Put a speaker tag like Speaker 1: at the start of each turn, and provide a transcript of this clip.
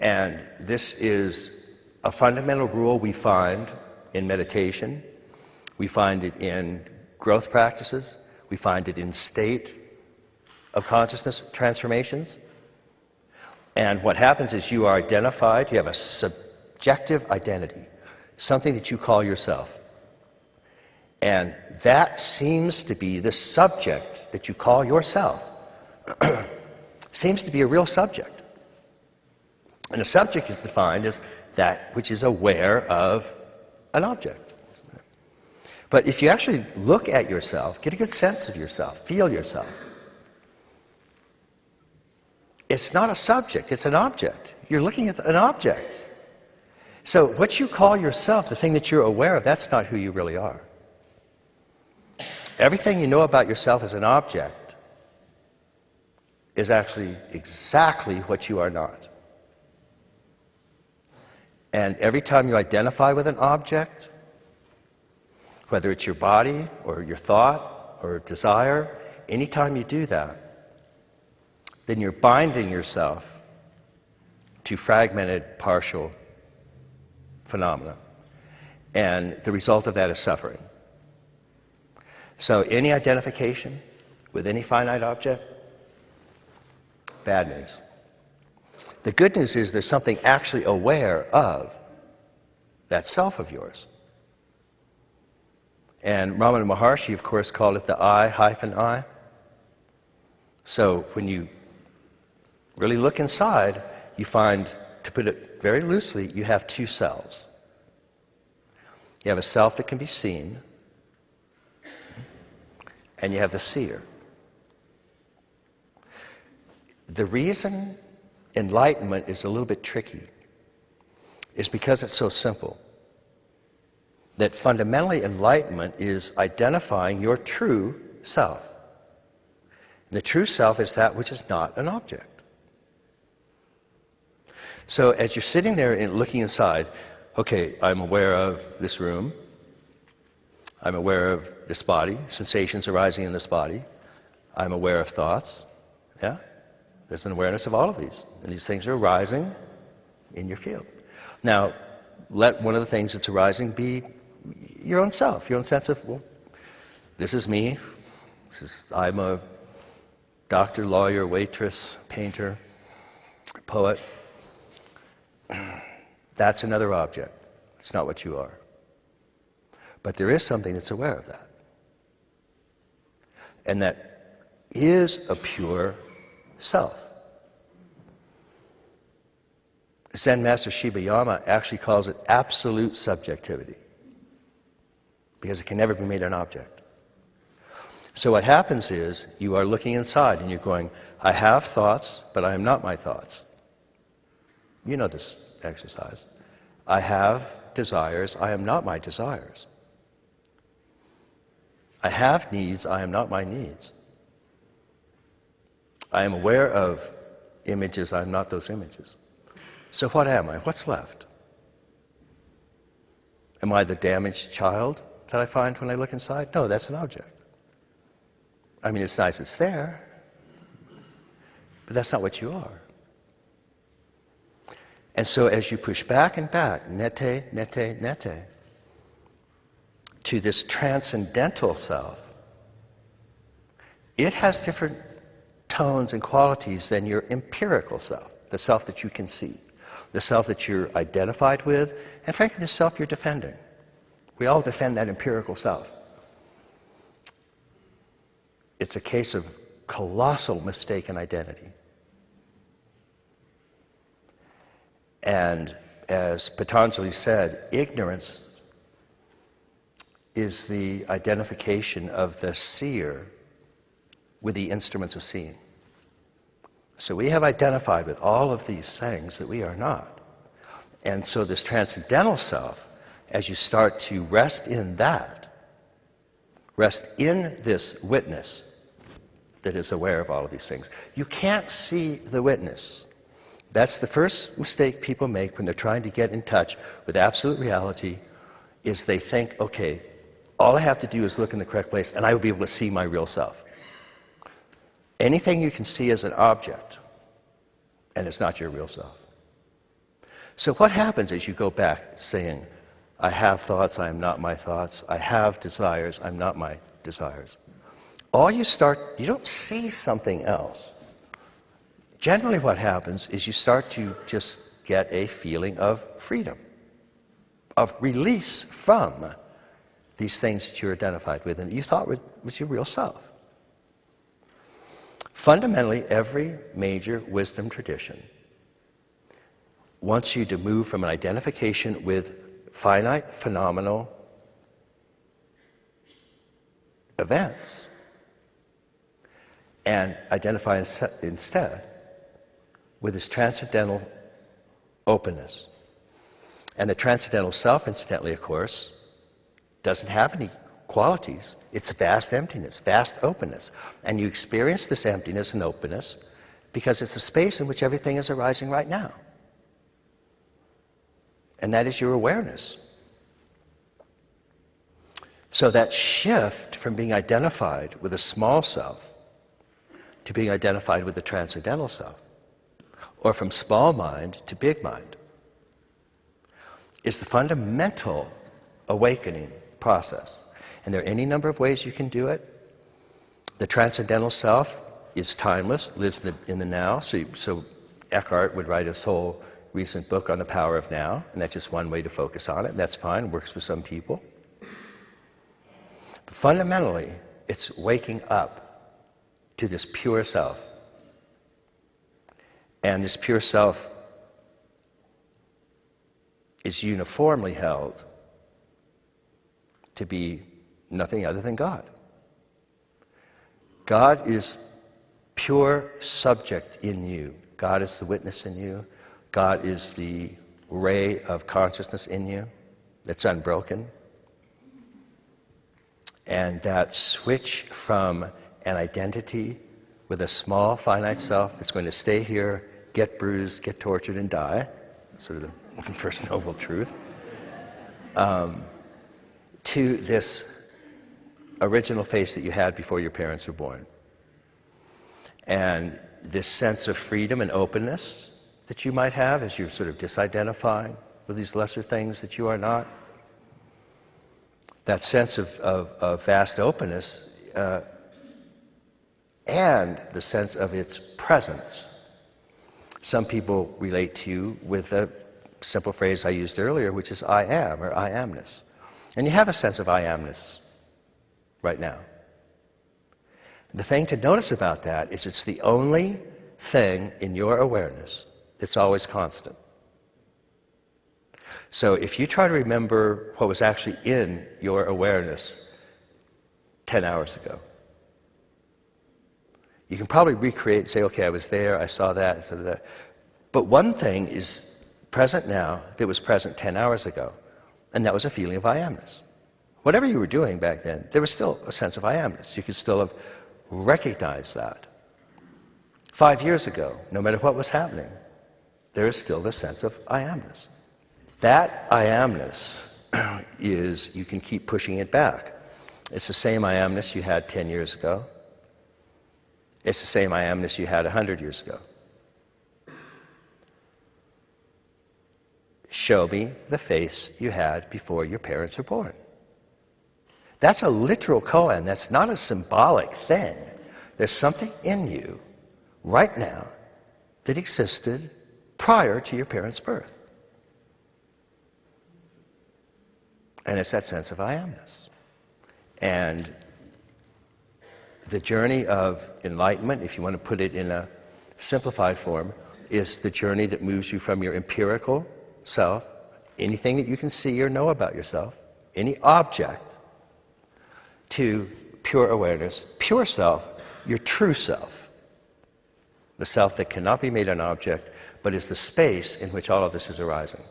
Speaker 1: And this is a fundamental rule we find in meditation, we find it in growth practices, we find it in state of consciousness transformations. And what happens is you are identified, you have a subjective identity, something that you call yourself. And that seems to be the subject that you call yourself, seems to be a real subject. And a subject is defined as that which is aware of an object. But if you actually look at yourself, get a good sense of yourself, feel yourself, it's not a subject, it's an object. You're looking at an object. So, what you call yourself, the thing that you're aware of, that's not who you really are. Everything you know about yourself as an object is actually exactly what you are not. And every time you identify with an object, whether it's your body or your thought or desire, anytime you do that, then you're binding yourself to fragmented, partial phenomena. And the result of that is suffering. So, any identification with any finite object, bad news. The good news is there's something actually aware of that self of yours. And Ramana Maharshi, of course, called it the I hyphen I. So when you really look inside, you find, to put it very loosely, you have two selves. You have a self that can be seen, and you have the seer. The reason enlightenment is a little bit tricky is because it's so simple. That fundamentally, enlightenment is identifying your true self. The true self is that which is not an object. So as you're sitting there and looking inside, okay, I'm aware of this room. I'm aware of this body, sensations arising in this body. I'm aware of thoughts. Yeah? There's an awareness of all of these. And these things are arising in your field. Now, let one of the things that's arising be your own self, your own sense of, well, this is me. This is, I'm a doctor, lawyer, waitress, painter, poet. That's another object. It's not what you are. But there is something that's aware of that. And that is a pure self. Zen Master Shibayama actually calls it absolute subjectivity because it can never be made an object. So what happens is you are looking inside and you're going, I have thoughts, but I am not my thoughts. You know this exercise. I have desires, I am not my desires. I have needs, I am not my needs. I am aware of images, I am not those images. So what am I? What's left? Am I the damaged child that I find when I look inside? No, that's an object. I mean, it's nice it's there, but that's not what you are. And so as you push back and back, neti, neti, neti, to this transcendental self, it has different tones and qualities than your empirical self, the self that you can see, the self that you're identified with, and frankly, the self you're defending. We all defend that empirical self. It's a case of colossal mistaken identity. And as Patanjali said, ignorance is the identification of the seer with the instruments of seeing. So we have identified with all of these things that we are not. And so this transcendental self, as you start to rest in that, rest in this witness that is aware of all of these things, you can't see the witness. That's the first mistake people make when they're trying to get in touch with absolute reality is they think, okay, all I have to do is look in the correct place and I will be able to see my real self. Anything you can see as an object, and it's not your real self. So, what happens is you go back saying, I have thoughts, I am not my thoughts, I have desires, I'm not my desires? All you start, you don't see something else. Generally, what happens is you start to just get a feeling of freedom, of release from these things that you're identified with and that you thought was your real self. Fundamentally, every major wisdom tradition wants you to move from an identification with finite, phenomenal events and identify instead with this transcendental openness. And the transcendental self, incidentally, of course, doesn't have any qualities. It's vast emptiness, vast openness. And you experience this emptiness and openness because it's the space in which everything is arising right now. And that is your awareness. So that shift from being identified with a small self to being identified with the transcendental self, or from small mind to big mind, is the fundamental awakening process. And there are any number of ways you can do it. The transcendental self is timeless, lives in the, in the now. So, so Eckhart would write his whole recent book on the power of now, and that's just one way to focus on it, and that's fine, works for some people. But fundamentally, it's waking up to this pure self. And this pure self is uniformly held to be nothing other than God. God is pure subject in you. God is the witness in you. God is the ray of consciousness in you that's unbroken. And that switch from an identity with a small finite self that's going to stay here, get bruised, get tortured, and die, sort of the first noble truth, um, to this original face that you had before your parents were born. And this sense of freedom and openness that you might have as you're sort of disidentifying with these lesser things that you are not. That sense of, of, of vast openness uh, and the sense of its presence. Some people relate to you with a simple phrase I used earlier, which is I am or I amness. And you have a sense of I amness right now. The thing to notice about that is it's the only thing in your awareness that's always constant. So if you try to remember what was actually in your awareness 10 hours ago, you can probably recreate, and say, okay, I was there, I saw that, sort of that. But one thing is present now that was present 10 hours ago, and that was a feeling of I amness. Whatever you were doing back then, there was still a sense of I amness. You could still have recognized that. Five years ago, no matter what was happening, there is still the sense of I amness. That I amness is, you can keep pushing it back. It's the same I amness you had 10 years ago. It's the same I amness you had 100 years ago. Show me the face you had before your parents were born. That's a literal koan. That's not a symbolic thing. There's something in you right now that existed prior to your parents' birth. And it's that sense of I amness. And the journey of enlightenment, if you want to put it in a simplified form, is the journey that moves you from your empirical self, anything that you can see or know about yourself, any object, to pure awareness, pure self, your true self. The self that cannot be made an object, but is the space in which all of this is arising.